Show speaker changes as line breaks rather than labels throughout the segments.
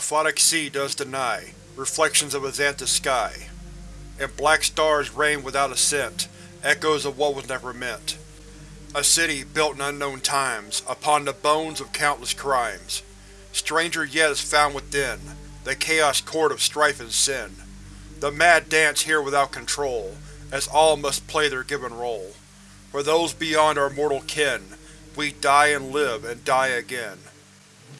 Aphotic sea does deny, reflections of a xanthous sky. And black stars reign without a scent, echoes of what was never meant. A city built in unknown times, upon the bones of countless crimes. Stranger yet is found within, the chaos court of strife and sin. The mad dance here without control, as all must play their given role. For those beyond our mortal kin, we die and live and die again.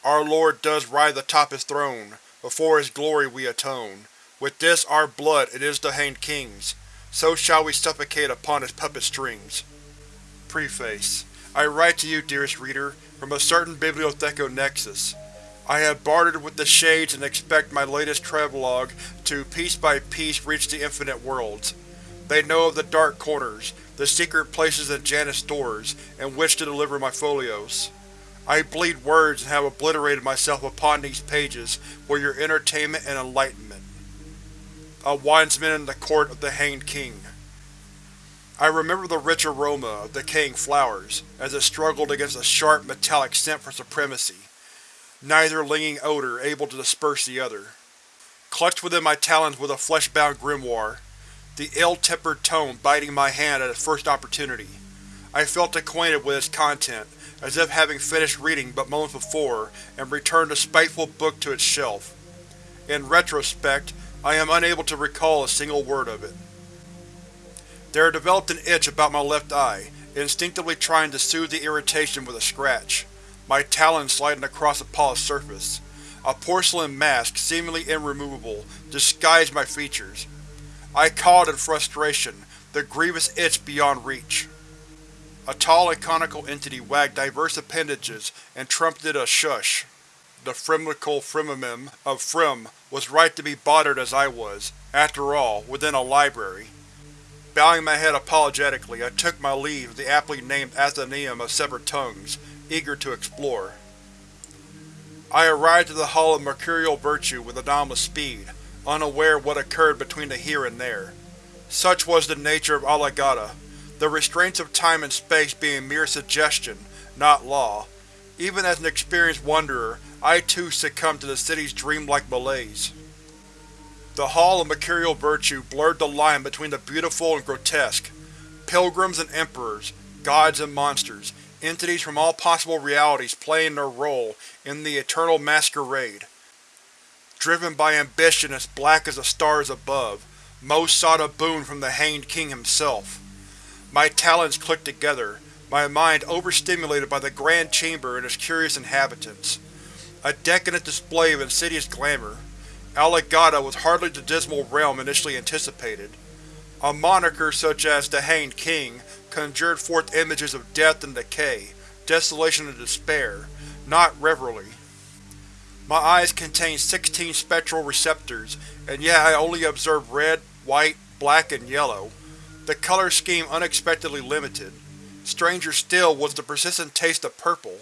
Our Lord does ride atop his throne, before his glory we atone. With this our blood it is to hanged king's, so shall we suffocate upon his puppet strings. Preface I write to you, dearest reader, from a certain Bibliotheco Nexus. I have bartered with the Shades and expect my latest travelogue to piece by piece reach the infinite worlds. They know of the dark corners, the secret places in Janus' doors, in which to deliver my folios. I bleed words and have obliterated myself upon these pages for your entertainment and enlightenment. A Winesman in the Court of the Hanged King I remember the rich aroma of decaying flowers, as it struggled against a sharp, metallic scent for supremacy, neither linging odor able to disperse the other. Clutched within my talons was a flesh-bound grimoire, the ill-tempered tome biting my hand at its first opportunity. I felt acquainted with its content, as if having finished reading but moments before, and returned the spiteful book to its shelf. In retrospect, I am unable to recall a single word of it. There developed an itch about my left eye, instinctively trying to soothe the irritation with a scratch, my talons sliding across the polished surface. A porcelain mask, seemingly irremovable, disguised my features. I called in frustration, the grievous itch beyond reach. A tall and conical entity wagged diverse appendages and trumpeted a shush. The Frimlical Frimimim of Frim was right to be bothered as I was, after all, within a library. Bowing my head apologetically, I took my leave of the aptly named Athenaeum of Severed Tongues, eager to explore. I arrived at the Hall of Mercurial Virtue with anomalous speed, unaware of what occurred between the here and there. Such was the nature of Alagata, the restraints of time and space being mere suggestion, not law. Even as an experienced wanderer, I too succumbed to the city's dreamlike malaise. The Hall of Mercurial Virtue blurred the line between the beautiful and grotesque. Pilgrims and emperors, gods and monsters, entities from all possible realities playing their role in the eternal masquerade. Driven by ambition as black as the stars above, most sought a boon from the Hanged King himself. My talons clicked together, my mind overstimulated by the grand chamber and its curious inhabitants. A decadent display of insidious glamour. Alagata was hardly the dismal realm initially anticipated. A moniker such as the Hanged King conjured forth images of death and decay, desolation and despair, not revelry. My eyes contained sixteen spectral receptors, and yet I only observed red, white, black, and yellow. The color scheme unexpectedly limited. Stranger still was the persistent taste of purple,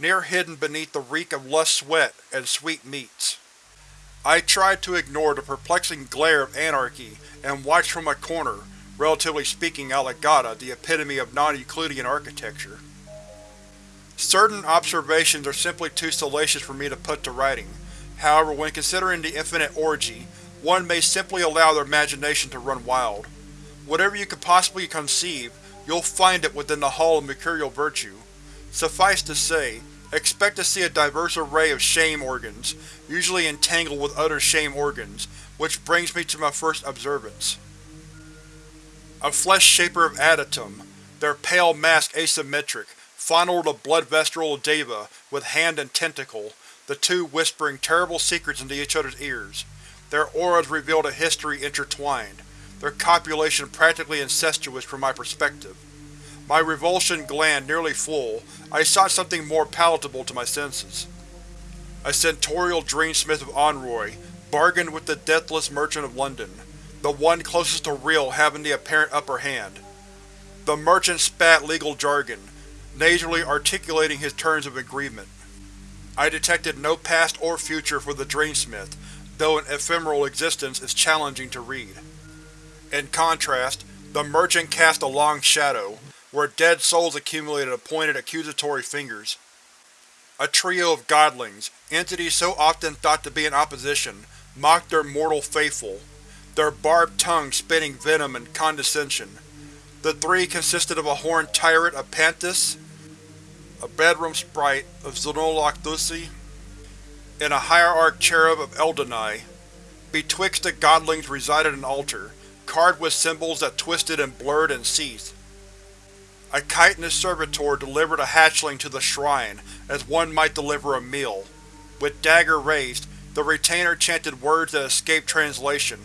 near hidden beneath the reek of lust sweat and sweet meats. I tried to ignore the perplexing glare of anarchy and watched from a corner, relatively speaking Alagata, the epitome of non-Euclidean architecture. Certain observations are simply too salacious for me to put to writing. However, when considering the infinite orgy, one may simply allow their imagination to run wild. Whatever you could possibly conceive, you'll find it within the Hall of Mercurial Virtue. Suffice to say, Expect to see a diverse array of shame organs, usually entangled with other shame organs, which brings me to my first observance. A flesh shaper of Adytum, their pale mask asymmetric, fondled a blood vestral deva with hand and tentacle, the two whispering terrible secrets into each other's ears. Their auras revealed a history intertwined, their copulation practically incestuous from my perspective. My revulsion gland nearly full, I sought something more palatable to my senses. A centaurial dreamsmith of Onroy bargained with the deathless merchant of London, the one closest to real having the apparent upper hand. The merchant spat legal jargon, nasally articulating his terms of agreement. I detected no past or future for the dreamsmith, though an ephemeral existence is challenging to read. In contrast, the merchant cast a long shadow, where dead souls accumulated and pointed accusatory fingers. A trio of godlings, entities so often thought to be in opposition, mocked their mortal faithful, their barbed tongues spitting venom and condescension. The three consisted of a horned tyrant of Panthus, a bedroom sprite of Xenoloc Thusi, and a hierarch cherub of Eldenai. Betwixt the godlings resided an altar, carved with symbols that twisted and blurred and ceased. A chitinous servitor delivered a hatchling to the shrine, as one might deliver a meal. With dagger raised, the retainer chanted words that escaped translation.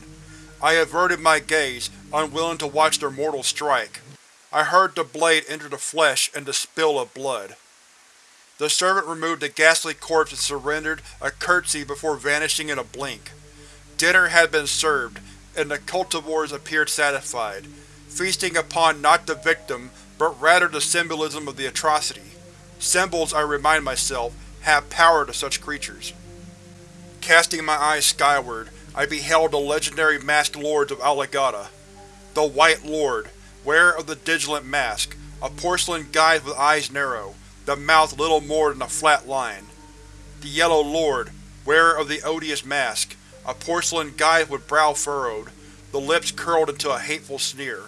I averted my gaze, unwilling to watch their mortal strike. I heard the blade enter the flesh and the spill of blood. The servant removed the ghastly corpse and surrendered a curtsy before vanishing in a blink. Dinner had been served, and the cultivores appeared satisfied, feasting upon not the victim, but rather the symbolism of the atrocity. Symbols, I remind myself, have power to such creatures. Casting my eyes skyward, I beheld the legendary masked lords of Alagata. The White Lord, wearer of the Vigilant Mask, a porcelain guise with eyes narrow, the mouth little more than a flat line. The Yellow Lord, wearer of the Odious Mask, a porcelain guise with brow furrowed, the lips curled into a hateful sneer.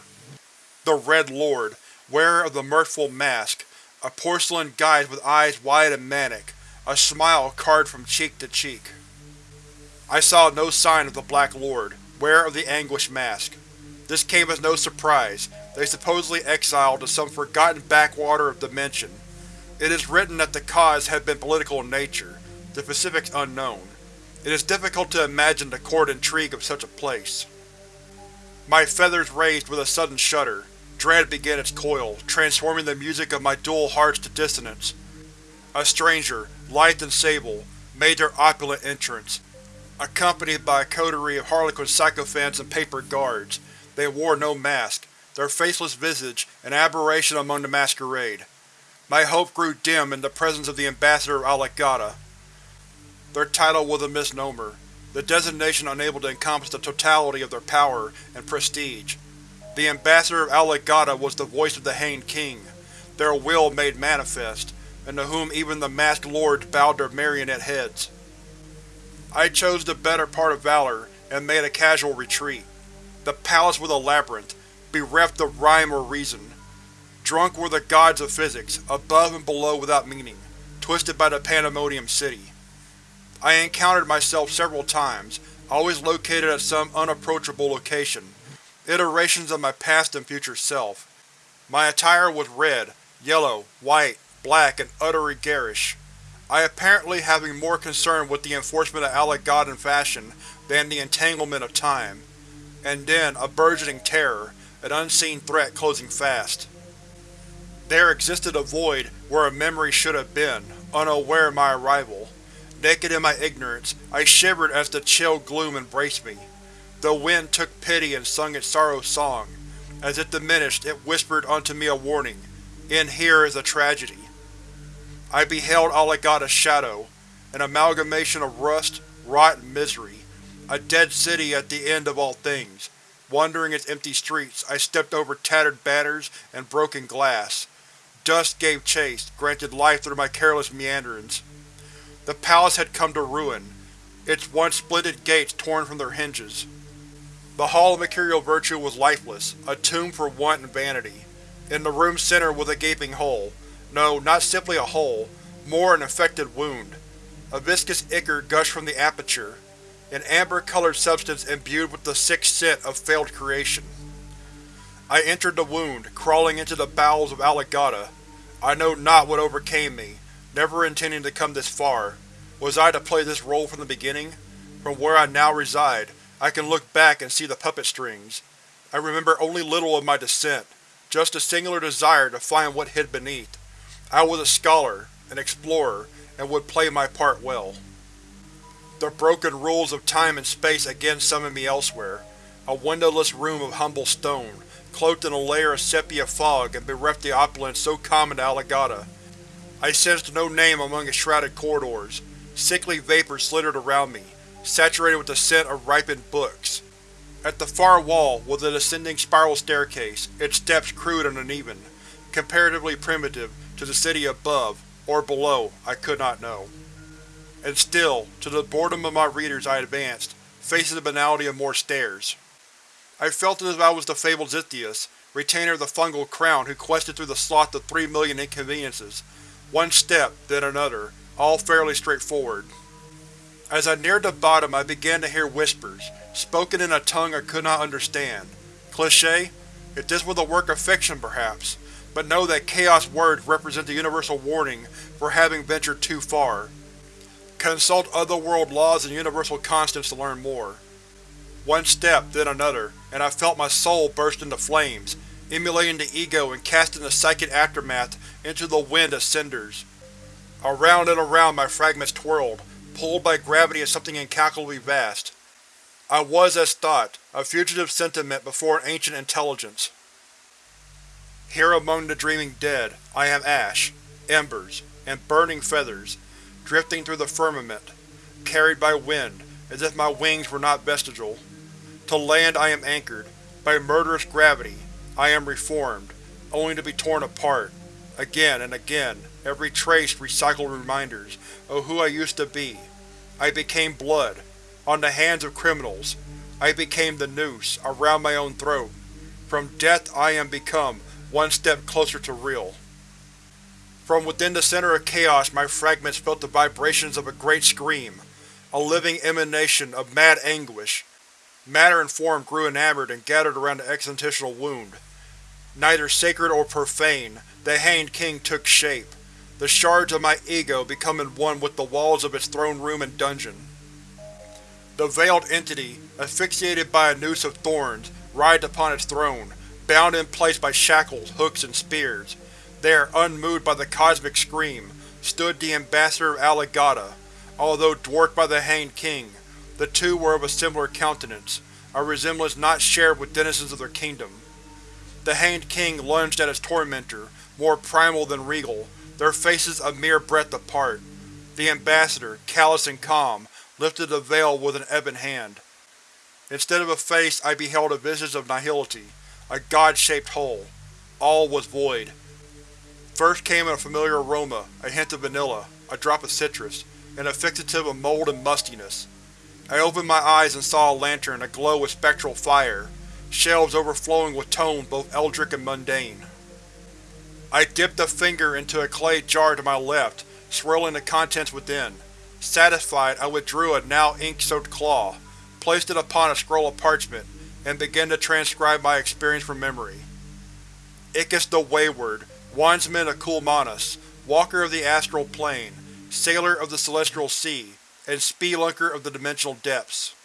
The Red Lord, wearer of the Mirthful Mask, a porcelain guise with eyes wide and manic, a smile carved from cheek to cheek. I saw no sign of the Black Lord, wearer of the Anguish Mask. This came as no surprise, they supposedly exiled to some forgotten backwater of dimension. It is written that the cause had been political in nature, the specifics unknown. It is difficult to imagine the court intrigue of such a place. My feathers raised with a sudden shudder. Dread began its coil, transforming the music of my dual hearts to dissonance. A stranger, lithe and sable, made their opulent entrance. Accompanied by a coterie of harlequin sycophants and paper guards, they wore no mask, their faceless visage an aberration among the masquerade. My hope grew dim in the presence of the Ambassador of Alagata. Their title was a misnomer, the designation unable to encompass the totality of their power and prestige. The Ambassador of Alagata was the voice of the Hanged King, their will made manifest, and to whom even the masked lords bowed their marionette heads. I chose the better part of valor and made a casual retreat. The palace was a labyrinth, bereft of rhyme or reason. Drunk were the gods of physics, above and below without meaning, twisted by the Pandemonium City. I encountered myself several times, always located at some unapproachable location, iterations of my past and future self. My attire was red, yellow, white, black, and utterly garish. I apparently having more concern with the enforcement of Alagadan fashion than the entanglement of time. And then, a burgeoning terror, an unseen threat closing fast. There existed a void where a memory should have been, unaware of my arrival. Naked in my ignorance, I shivered as the chill gloom embraced me. The wind took pity and sung its sorrow song. As it diminished, it whispered unto me a warning. In here is a tragedy. I beheld Alagata's shadow, an amalgamation of rust, rot, and misery. A dead city at the end of all things. Wandering its empty streets, I stepped over tattered banners and broken glass. Dust gave chase, granted life through my careless meanderings. The palace had come to ruin, its once splendid gates torn from their hinges. The Hall of Mercurial Virtue was lifeless, a tomb for want and vanity. In the room's center was a gaping hole, no, not simply a hole, more an infected wound. A viscous ichor gushed from the aperture, an amber-colored substance imbued with the sick scent of failed creation. I entered the wound, crawling into the bowels of Alagata. I know not what overcame me, never intending to come this far. Was I to play this role from the beginning? From where I now reside, I can look back and see the puppet strings. I remember only little of my descent, just a singular desire to find what hid beneath. I was a scholar, an explorer, and would play my part well. The broken rules of time and space again summoned me elsewhere. A windowless room of humble stone, cloaked in a layer of sepia fog and bereft the opulence so common to Alagata. I sensed no name among its shrouded corridors. Sickly vapor slithered around me, saturated with the scent of ripened books. At the far wall was a descending spiral staircase, its steps crude and uneven, comparatively primitive, to the city above, Or below, I could not know. And still, to the boredom of my readers I advanced, facing the banality of more stairs. I felt as if I was the fabled Zithius, retainer of the fungal crown who quested through the sloth of three million inconveniences. One step, then another, all fairly straightforward. As I neared the bottom I began to hear whispers, spoken in a tongue I could not understand. Cliché? If this were the work of fiction, perhaps, but know that Chaos words represent the universal warning for having ventured too far. Consult otherworld laws and universal constants to learn more. One step, then another, and I felt my soul burst into flames, emulating the ego and casting the psychic aftermath into the wind of cinders. Around and around my fragments twirled, pulled by gravity of something incalculably vast. I was as thought, a fugitive sentiment before an ancient intelligence. Here among the dreaming dead, I am ash, embers, and burning feathers, drifting through the firmament, carried by wind, as if my wings were not vestigial. To land I am anchored, by murderous gravity, I am reformed, only to be torn apart, again and again, every trace recycled reminders of who I used to be. I became blood, on the hands of criminals. I became the noose, around my own throat. From death I am become one step closer to real. From within the center of chaos my fragments felt the vibrations of a great scream, a living emanation of mad anguish. Matter and form grew enamored and gathered around the existential wound. Neither sacred or profane, the Hanged King took shape, the shards of my ego becoming one with the walls of its throne room and dungeon. The veiled entity, asphyxiated by a noose of thorns, writhed upon its throne, bound in place by shackles, hooks, and spears. There, unmoved by the cosmic scream, stood the Ambassador of Alagata. Although dwarfed by the Hanged King, the two were of a similar countenance, a resemblance not shared with denizens of their kingdom. The Hanged King lunged at his tormentor, more primal than regal, their faces a mere breadth apart. The Ambassador, callous and calm, lifted the veil with an ebon hand. Instead of a face I beheld a visage of nihility, a god-shaped hole. All was void. First came a familiar aroma, a hint of vanilla, a drop of citrus, and a fixative of mold and mustiness. I opened my eyes and saw a lantern aglow with spectral fire, shelves overflowing with tones both eldritch and mundane. I dipped a finger into a clay jar to my left, swirling the contents within. Satisfied, I withdrew a now ink-soaked claw, placed it upon a scroll of parchment, and began to transcribe my experience from memory. Iccus the Wayward, Wandsman of Kulmanas, Walker of the Astral Plane, Sailor of the Celestial Sea, and Spelunker of the Dimensional Depths.